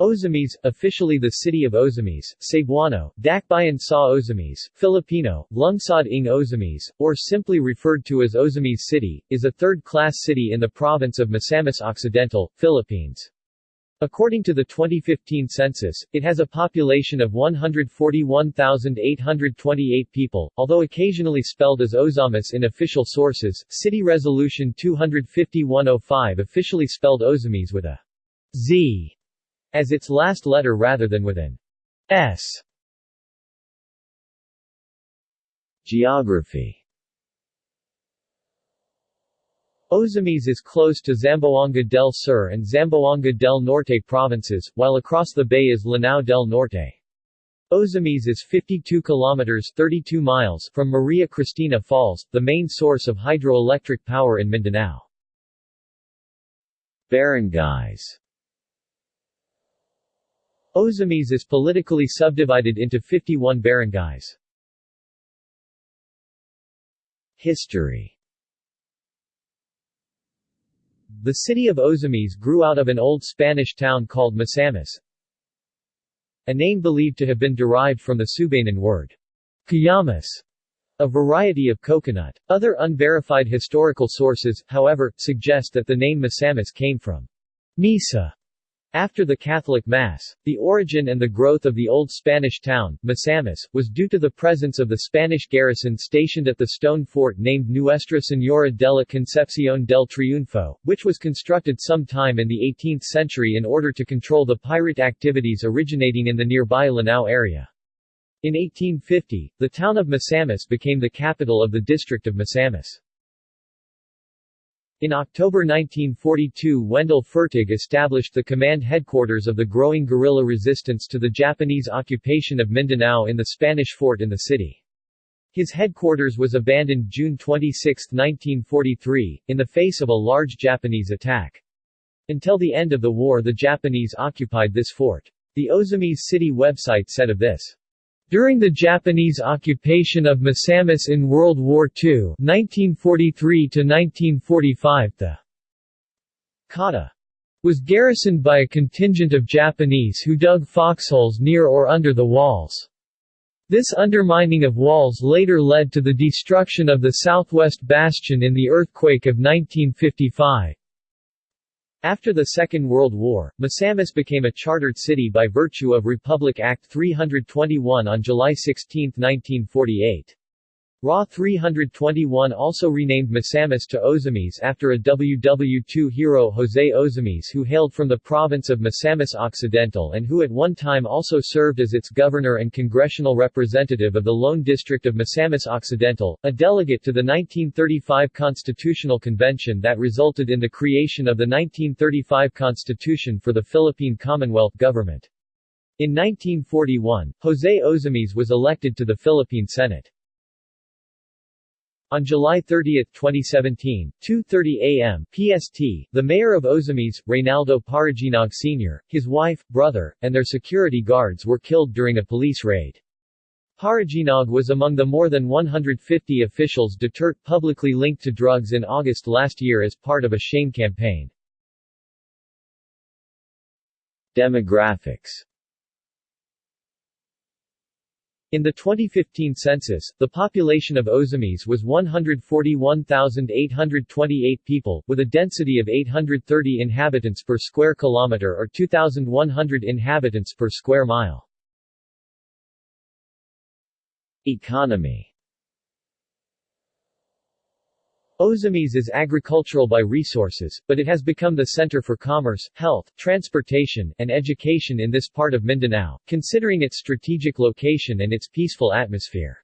Ozamis, officially the city of Ozamis, Cebuano, Dakbayan sa Ozamis, Filipino, Lungsod ng Ozamis, or simply referred to as Ozamis City, is a third-class city in the province of Misamis Occidental, Philippines. According to the 2015 census, it has a population of 141,828 people, although occasionally spelled as Ozamis in official sources. City Resolution 250-105 officially spelled Ozamis with a Z as its last letter rather than with an S. Geography Ozamis is close to Zamboanga del Sur and Zamboanga del Norte provinces, while across the bay is Lanao del Norte. Ozamis is 52 kilometers 32 miles from Maria Cristina Falls, the main source of hydroelectric power in Mindanao. Barangays Ozamis is politically subdivided into 51 barangays. History The city of Ozamis grew out of an old Spanish town called Misamis, a name believed to have been derived from the Subanen word, Kayamas, a variety of coconut. Other unverified historical sources, however, suggest that the name Misamis came from Misa, after the Catholic Mass, the origin and the growth of the old Spanish town, Misamis, was due to the presence of the Spanish garrison stationed at the stone fort named Nuestra Señora de la Concepción del Triunfo, which was constructed sometime in the 18th century in order to control the pirate activities originating in the nearby Lanao area. In 1850, the town of Misamis became the capital of the district of Misamis. In October 1942 Wendell Fertig established the command headquarters of the growing guerrilla resistance to the Japanese occupation of Mindanao in the Spanish fort in the city. His headquarters was abandoned June 26, 1943, in the face of a large Japanese attack. Until the end of the war the Japanese occupied this fort. The Ozamis city website said of this, during the Japanese occupation of Misamis in World War II 1943–1945 the kata was garrisoned by a contingent of Japanese who dug foxholes near or under the walls. This undermining of walls later led to the destruction of the southwest bastion in the earthquake of 1955. After the Second World War, Misamis became a chartered city by virtue of Republic Act 321 on July 16, 1948. RA 321 also renamed Misamis to Ozamis after a WW2 hero José Ozamis who hailed from the province of Misamis Occidental and who at one time also served as its governor and congressional representative of the Lone District of Misamis Occidental, a delegate to the 1935 Constitutional Convention that resulted in the creation of the 1935 Constitution for the Philippine Commonwealth Government. In 1941, José Ozamis was elected to the Philippine Senate. On July 30, 2017, 2.30 a.m. PST, the mayor of Ozamis, Reynaldo Parojinog Sr., his wife, brother, and their security guards were killed during a police raid. Parojinog was among the more than 150 officials Duterte publicly linked to drugs in August last year as part of a shame campaign. Demographics in the 2015 census, the population of Ozamis was 141,828 people, with a density of 830 inhabitants per square kilometer or 2,100 inhabitants per square mile. Economy Ozamis is agricultural by resources, but it has become the center for commerce, health, transportation, and education in this part of Mindanao, considering its strategic location and its peaceful atmosphere.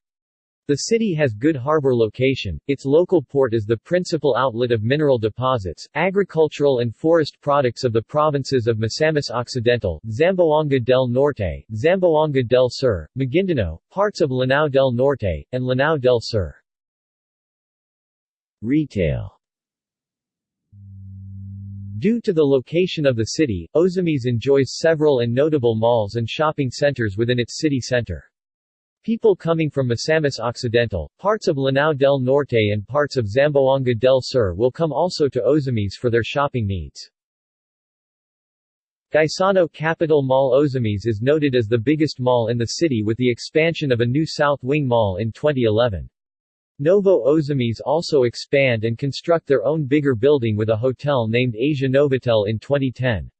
The city has good harbor location, its local port is the principal outlet of mineral deposits, agricultural and forest products of the provinces of Misamis Occidental, Zamboanga del Norte, Zamboanga del Sur, Maguindanao, parts of Lanao del Norte, and Lanao del Sur. Retail Due to the location of the city, Ozamis enjoys several and notable malls and shopping centers within its city center. People coming from Misamis Occidental, parts of Lanao del Norte and parts of Zamboanga del Sur will come also to Ozamis for their shopping needs. Gaisano Capital Mall Ozamis is noted as the biggest mall in the city with the expansion of a new South Wing Mall in 2011. Novo Ozamis also expand and construct their own bigger building with a hotel named Asia Novotel in 2010.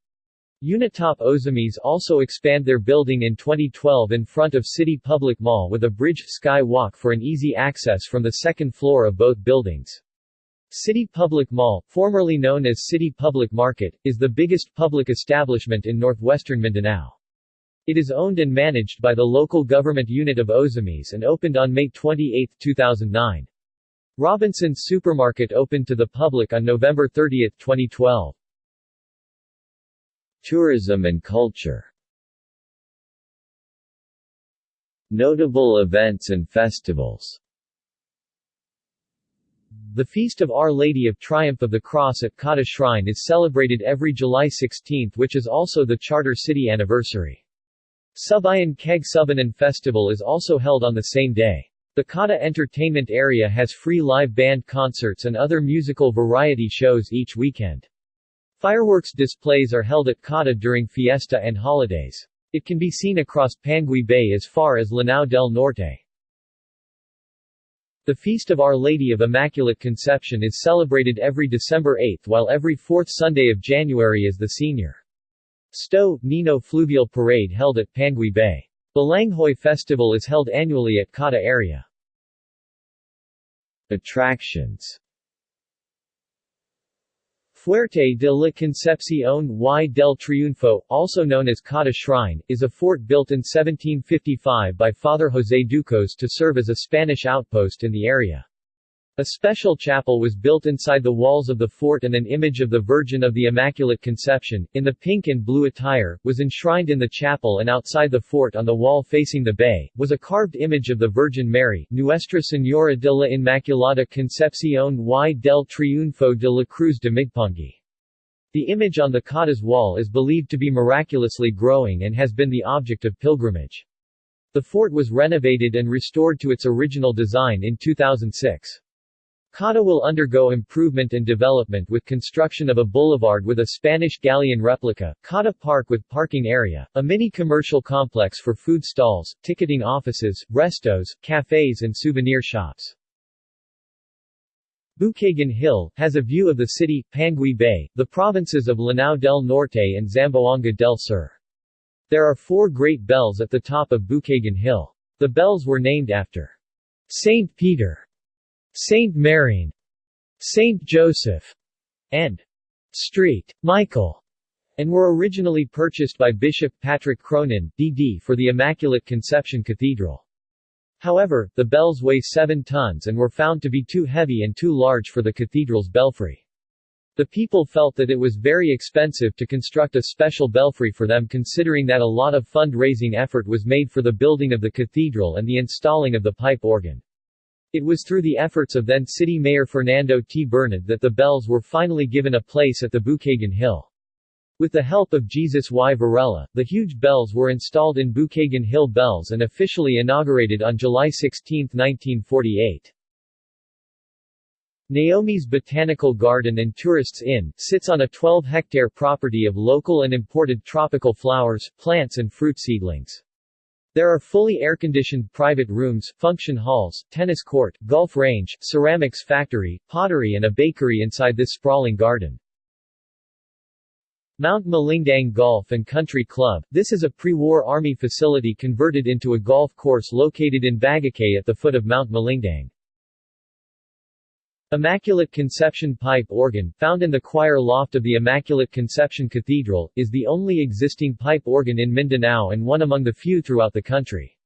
Unitop Ozamis also expand their building in 2012 in front of City Public Mall with a bridge sky walk for an easy access from the second floor of both buildings. City Public Mall, formerly known as City Public Market, is the biggest public establishment in northwestern Mindanao. It is owned and managed by the local government unit of Ozamis and opened on May 28, 2009. Robinson's Supermarket opened to the public on November 30, 2012. Tourism and culture Notable events and festivals The Feast of Our Lady of Triumph of the Cross at Kata Shrine is celebrated every July 16 which is also the Charter City anniversary. Subayan Keg Subanen Festival is also held on the same day. The Kata Entertainment Area has free live band concerts and other musical variety shows each weekend. Fireworks displays are held at Kata during fiesta and holidays. It can be seen across Panguil Bay as far as Lanao del Norte. The Feast of Our Lady of Immaculate Conception is celebrated every December 8 while every fourth Sunday of January is the senior Sto. Nino Fluvial Parade held at Panguil Bay. Balanghoy Festival is held annually at Kata area. Attractions Fuerte de la Concepción y del Triunfo, also known as Kata Shrine, is a fort built in 1755 by Father José Ducos to serve as a Spanish outpost in the area. A special chapel was built inside the walls of the fort and an image of the Virgin of the Immaculate Conception, in the pink and blue attire, was enshrined in the chapel and outside the fort on the wall facing the bay, was a carved image of the Virgin Mary, Nuestra Señora de la Inmaculada Concepción y del Triunfo de la Cruz de Migpangi. The image on the Kata's wall is believed to be miraculously growing and has been the object of pilgrimage. The fort was renovated and restored to its original design in 2006. Kata will undergo improvement and development with construction of a boulevard with a Spanish galleon replica, Kata Park with parking area, a mini-commercial complex for food stalls, ticketing offices, restos, cafes and souvenir shops. Bukagan Hill, has a view of the city, Panguil Bay, the provinces of Lanao del Norte and Zamboanga del Sur. There are four great bells at the top of Bukagan Hill. The bells were named after Saint Peter, Saint Marine, Saint Joseph, and Street Michael, and were originally purchased by Bishop Patrick Cronin, D.D. for the Immaculate Conception Cathedral. However, the bells weigh 7 tons and were found to be too heavy and too large for the cathedral's belfry. The people felt that it was very expensive to construct a special belfry for them considering that a lot of fund-raising effort was made for the building of the cathedral and the installing of the pipe organ. It was through the efforts of then City Mayor Fernando T. Bernad that the bells were finally given a place at the Bukagan Hill. With the help of Jesus Y. Varela, the huge bells were installed in Bukagan Hill Bells and officially inaugurated on July 16, 1948. Naomi's Botanical Garden and Tourists Inn, sits on a 12-hectare property of local and imported tropical flowers, plants and fruit seedlings. There are fully air-conditioned private rooms, function halls, tennis court, golf range, ceramics factory, pottery and a bakery inside this sprawling garden. Mount Malindang Golf and Country Club, this is a pre-war army facility converted into a golf course located in Bagakay at the foot of Mount Malindang. Immaculate Conception Pipe Organ, found in the choir loft of the Immaculate Conception Cathedral, is the only existing pipe organ in Mindanao and one among the few throughout the country.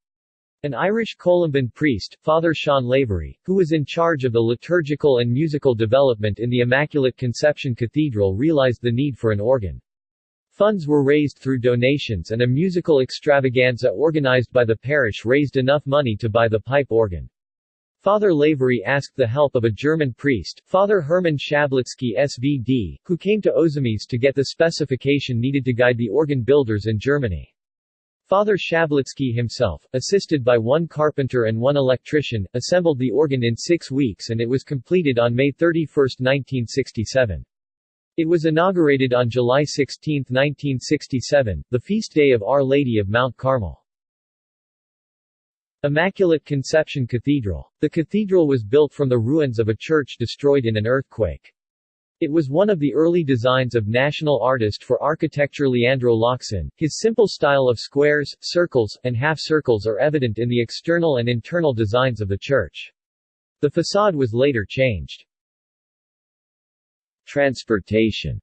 An Irish Columban priest, Father Sean Lavery, who was in charge of the liturgical and musical development in the Immaculate Conception Cathedral realized the need for an organ. Funds were raised through donations and a musical extravaganza organized by the parish raised enough money to buy the pipe organ. Father Lavery asked the help of a German priest, Father Hermann Schablitsky SVD, who came to Ozamis to get the specification needed to guide the organ builders in Germany. Father Schablitsky himself, assisted by one carpenter and one electrician, assembled the organ in six weeks and it was completed on May 31, 1967. It was inaugurated on July 16, 1967, the feast day of Our Lady of Mount Carmel. Immaculate Conception Cathedral. The cathedral was built from the ruins of a church destroyed in an earthquake. It was one of the early designs of national artist for architecture Leandro Locsin. His simple style of squares, circles, and half-circles are evident in the external and internal designs of the church. The facade was later changed. Transportation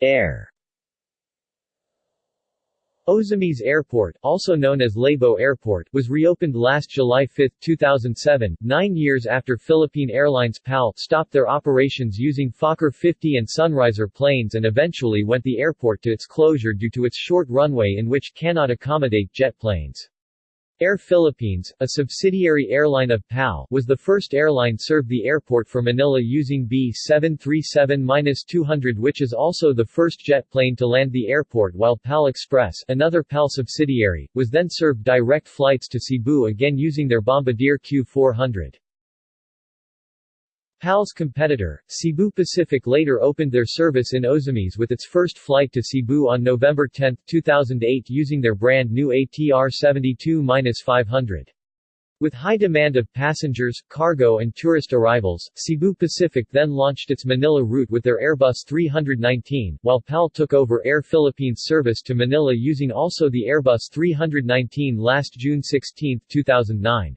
Air Ozamiz Airport, also known as Labo Airport, was reopened last July 5, 2007, nine years after Philippine Airlines PAL stopped their operations using Fokker 50 and Sunriser planes and eventually went the airport to its closure due to its short runway in which cannot accommodate jet planes. Air Philippines, a subsidiary airline of PAL, was the first airline served the airport for Manila using B737-200 which is also the first jet plane to land the airport while PAL Express, another PAL subsidiary, was then served direct flights to Cebu again using their Bombardier Q400. PAL's competitor, Cebu Pacific later opened their service in Ozamiz with its first flight to Cebu on November 10, 2008 using their brand new ATR 72-500. With high demand of passengers, cargo and tourist arrivals, Cebu Pacific then launched its Manila route with their Airbus 319, while PAL took over Air Philippines service to Manila using also the Airbus 319 last June 16, 2009.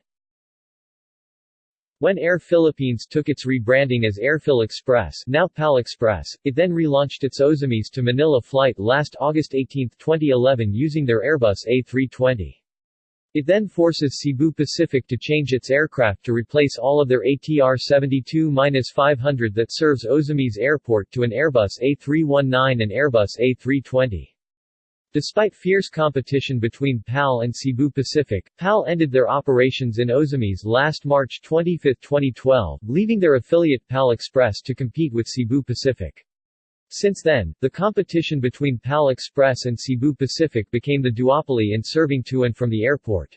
When Air Philippines took its rebranding as Airphil Express now PAL Express, it then relaunched its Ozamiz to Manila flight last August 18, 2011 using their Airbus A320. It then forces Cebu Pacific to change its aircraft to replace all of their ATR 72-500 that serves Ozamiz Airport to an Airbus A319 and Airbus A320. Despite fierce competition between PAL and Cebu Pacific, PAL ended their operations in Ozamiz last March 25, 2012, leaving their affiliate PAL Express to compete with Cebu Pacific. Since then, the competition between PAL Express and Cebu Pacific became the duopoly in serving to and from the airport.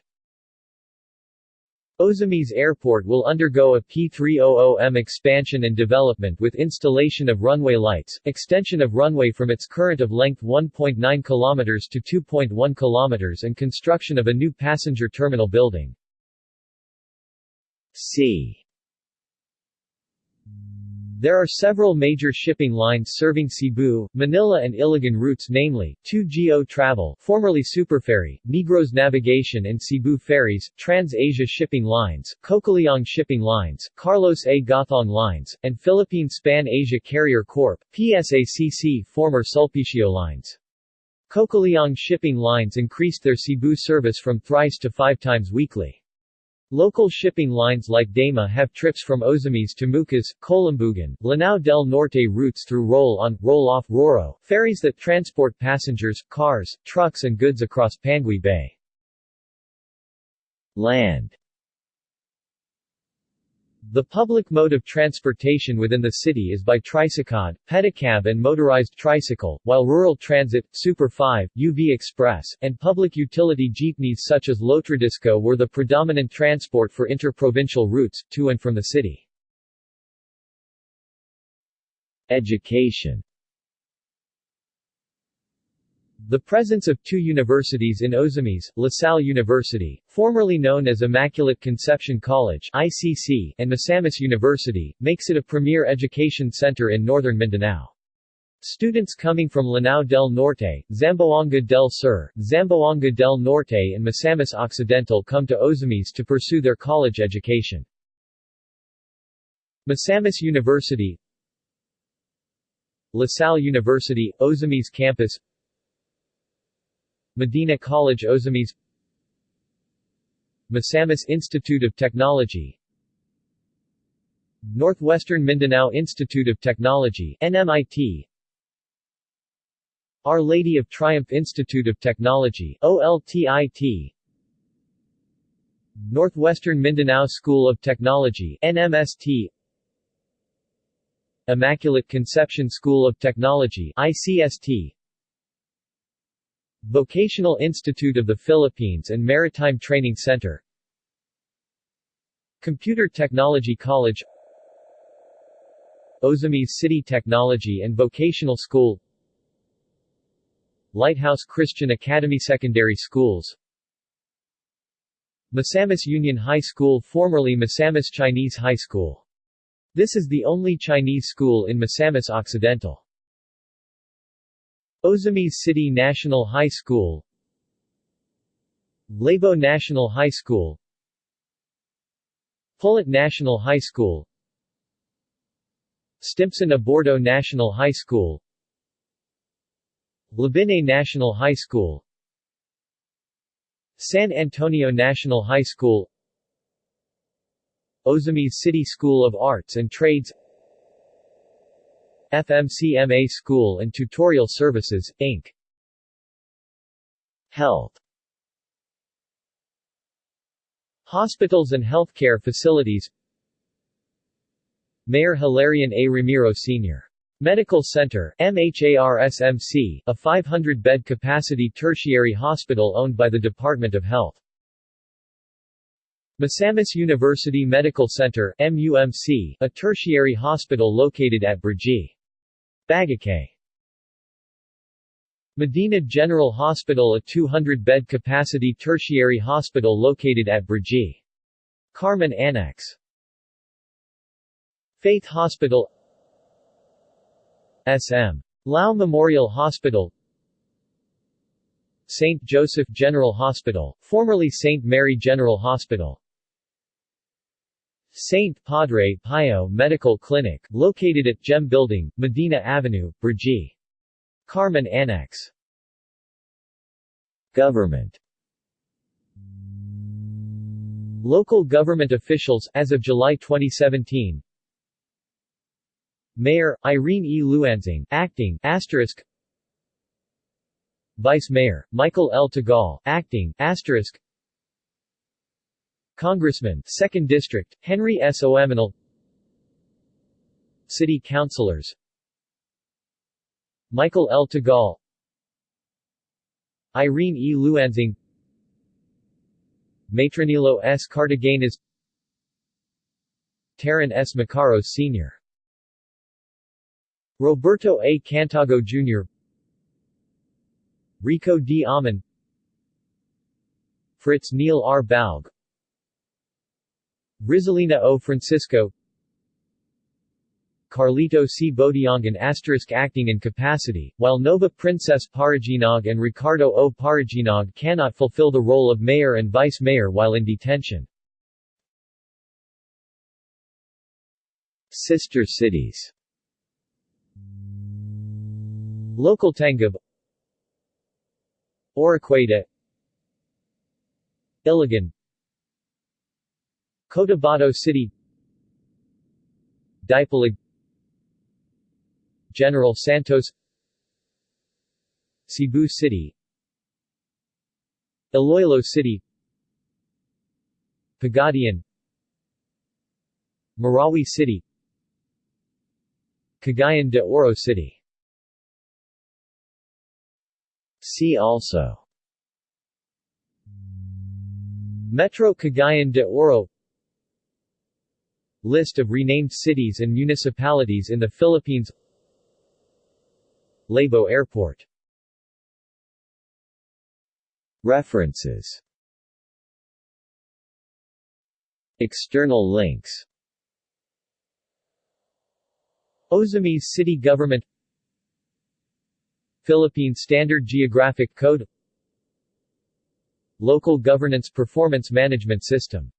Ozamiz Airport will undergo a P300M expansion and development with installation of runway lights, extension of runway from its current of length 1.9 km to 2.1 km and construction of a new passenger terminal building. C there are several major shipping lines serving Cebu, Manila and Iligan routes namely, 2GO Travel formerly Superferry, Negros Navigation and Cebu Ferries, Trans-Asia Shipping Lines, Cocaliong Shipping Lines, Carlos A. Gothong Lines, and Philippine Span Asia Carrier Corp., PSACC former Sulpicio Lines. Cocaliong Shipping Lines increased their Cebu service from thrice to five times weekly. Local shipping lines like Dama have trips from Ozamiz to Mucas, Kolambugan, Lanao del Norte routes through roll-on, roll-off Roro, ferries that transport passengers, cars, trucks and goods across Panguil Bay. Land the public mode of transportation within the city is by trisikad, pedicab and motorized tricycle, while rural transit, Super 5, UV Express, and public utility jeepneys such as Lotradisco were the predominant transport for interprovincial routes, to and from the city. Education the presence of two universities in Ozamiz, La Salle University, formerly known as Immaculate Conception College ICC, and Misamis University, makes it a premier education center in northern Mindanao. Students coming from Lanao del Norte, Zamboanga del Sur, Zamboanga del Norte and Misamis Occidental come to Ozamiz to pursue their college education. Misamis University La Salle University, Ozamiz Campus Medina College Ozamiz Misamis Institute of Technology Northwestern Mindanao Institute of Technology NMIT Our Lady of Triumph Institute of Technology OLTIT Northwestern Mindanao School of Technology NMST Immaculate Conception School of Technology ICST Vocational Institute of the Philippines and Maritime Training Center Computer Technology College Ozamis City Technology and Vocational School Lighthouse Christian Academy Secondary Schools Misamis Union High School formerly Misamis Chinese High School. This is the only Chinese school in Misamis Occidental. Ozamis City National High School Labo National High School Pullet National High School Stimpson Abordo National High School Labine National High School San Antonio National High School Ozamis City School of Arts and Trades FMCMA School and Tutorial Services, Inc. Health Hospitals and healthcare facilities Mayor Hilarion A. Ramiro Sr. Medical Center MHARSMC, a 500-bed capacity tertiary hospital owned by the Department of Health. Misamis University Medical Center MUMC, a tertiary hospital located at Brgy. Bagakay. Medina General Hospital a 200-bed capacity tertiary hospital located at Brgy. Carmen Annex. Faith Hospital SM. Lao Memorial Hospital St. Joseph General Hospital, formerly St. Mary General Hospital St. Padre Pio Medical Clinic, located at Gem Building, Medina Avenue, Brgy. Carmen Annex Government Local government officials, as of July 2017 Mayor, Irene E. Luanzing, acting, asterisk Vice Mayor, Michael L. Tagal, acting, asterisk Congressman, 2nd District, Henry S. Oaminal City Councilors Michael L. Tagal Irene E. Luanzing Matronilo S. Cartagenas Taran S. Macaros Sr. Roberto A. Cantago Jr. Rico D. Aman Fritz Neil R. Baug Rizalina O. Francisco Carlito C. Bodiangan asterisk acting in capacity, while Nova Princess Parojinog and Ricardo O. Parojinog cannot fulfill the role of mayor and vice mayor while in detention. Sister cities Local Tangub Oroquieta Iligan Cotabato City. Dipolog General Santos. Cebu City. Iloilo City. Pagadian. Marawi City. Cagayan de Oro City. See also. Metro Cagayan de Oro List of renamed cities and municipalities in the Philippines. Labo Airport. References. External links. Ozamis City Government. Philippine Standard Geographic Code. Local Governance Performance Management System